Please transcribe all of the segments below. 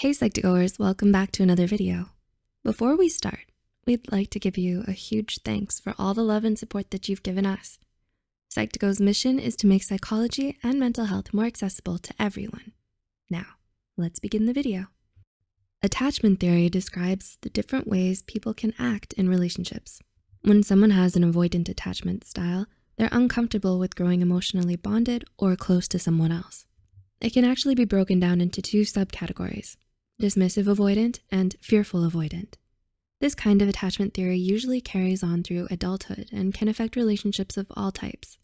Hey Psych2Goers, welcome back to another video. Before we start, we'd like to give you a huge thanks for all the love and support that you've given us. Psych2Go's mission is to make psychology and mental health more accessible to everyone. Now, let's begin the video. Attachment theory describes the different ways people can act in relationships. When someone has an avoidant attachment style, they're uncomfortable with growing emotionally bonded or close to someone else. It can actually be broken down into two subcategories, dismissive avoidant, and fearful avoidant. This kind of attachment theory usually carries on through adulthood and can affect relationships of all types.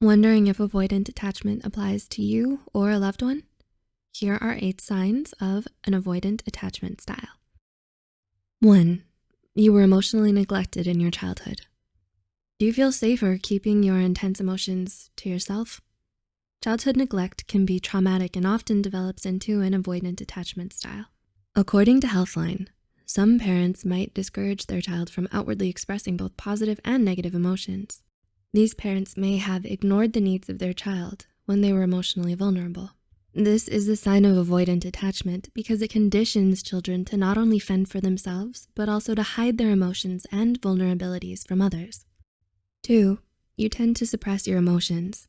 Wondering if avoidant attachment applies to you or a loved one? Here are eight signs of an avoidant attachment style. One, you were emotionally neglected in your childhood. Do you feel safer keeping your intense emotions to yourself? Childhood neglect can be traumatic and often develops into an avoidant attachment style. According to Healthline, some parents might discourage their child from outwardly expressing both positive and negative emotions. These parents may have ignored the needs of their child when they were emotionally vulnerable. This is a sign of avoidant attachment because it conditions children to not only fend for themselves, but also to hide their emotions and vulnerabilities from others. Two, you tend to suppress your emotions.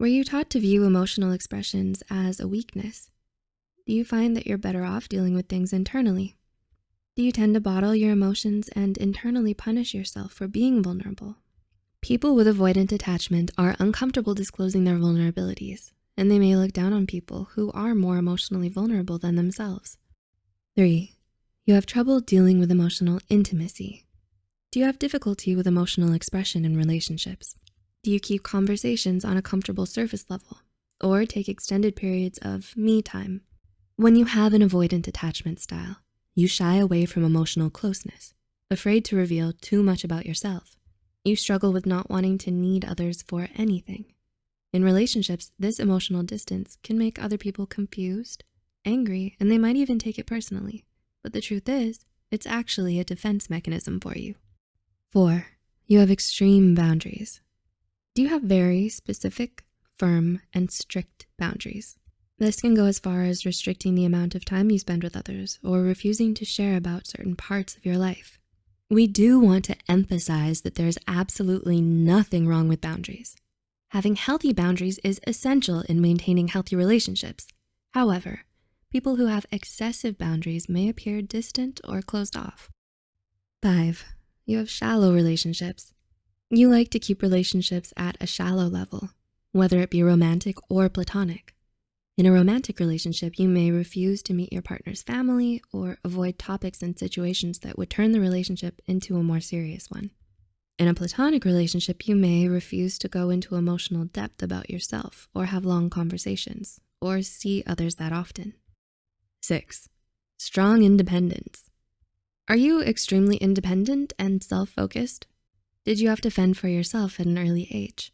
Were you taught to view emotional expressions as a weakness? Do you find that you're better off dealing with things internally? Do you tend to bottle your emotions and internally punish yourself for being vulnerable? People with avoidant attachment are uncomfortable disclosing their vulnerabilities, and they may look down on people who are more emotionally vulnerable than themselves. Three, you have trouble dealing with emotional intimacy. Do you have difficulty with emotional expression in relationships? Do you keep conversations on a comfortable surface level or take extended periods of me time? When you have an avoidant attachment style, you shy away from emotional closeness, afraid to reveal too much about yourself. You struggle with not wanting to need others for anything. In relationships, this emotional distance can make other people confused, angry, and they might even take it personally. But the truth is, it's actually a defense mechanism for you. Four, you have extreme boundaries. Do you have very specific, firm, and strict boundaries? This can go as far as restricting the amount of time you spend with others or refusing to share about certain parts of your life. We do want to emphasize that there's absolutely nothing wrong with boundaries. Having healthy boundaries is essential in maintaining healthy relationships. However, people who have excessive boundaries may appear distant or closed off. Five, you have shallow relationships. You like to keep relationships at a shallow level, whether it be romantic or platonic. In a romantic relationship, you may refuse to meet your partner's family or avoid topics and situations that would turn the relationship into a more serious one. In a platonic relationship, you may refuse to go into emotional depth about yourself or have long conversations or see others that often. Six, strong independence. Are you extremely independent and self-focused? Did you have to fend for yourself at an early age?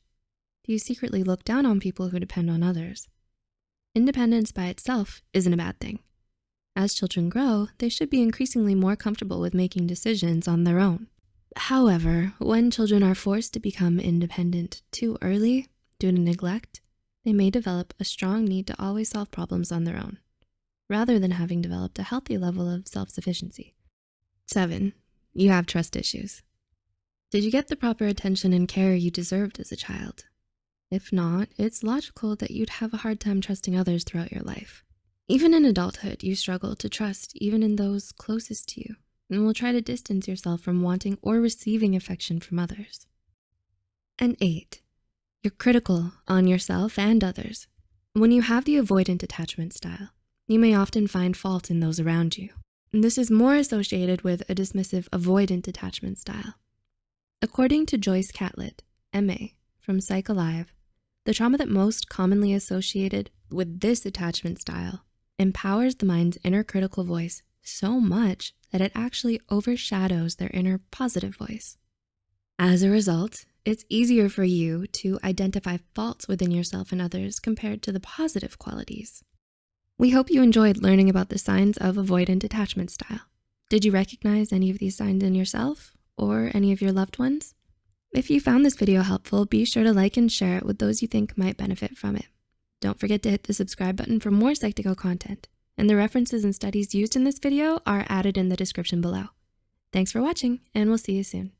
Do you secretly look down on people who depend on others? Independence by itself isn't a bad thing. As children grow, they should be increasingly more comfortable with making decisions on their own. However, when children are forced to become independent too early due to neglect, they may develop a strong need to always solve problems on their own, rather than having developed a healthy level of self-sufficiency. Seven, you have trust issues. Did you get the proper attention and care you deserved as a child? If not, it's logical that you'd have a hard time trusting others throughout your life. Even in adulthood, you struggle to trust even in those closest to you and will try to distance yourself from wanting or receiving affection from others. And eight, you're critical on yourself and others. When you have the avoidant attachment style, you may often find fault in those around you. And this is more associated with a dismissive avoidant attachment style. According to Joyce Catlett, MA, from PsychAlive, the trauma that most commonly associated with this attachment style empowers the mind's inner critical voice so much that it actually overshadows their inner positive voice. As a result, it's easier for you to identify faults within yourself and others compared to the positive qualities. We hope you enjoyed learning about the signs of avoidant attachment style. Did you recognize any of these signs in yourself or any of your loved ones? If you found this video helpful, be sure to like and share it with those you think might benefit from it. Don't forget to hit the subscribe button for more Psych2Go content. and the references and studies used in this video are added in the description below. Thanks for watching, and we'll see you soon.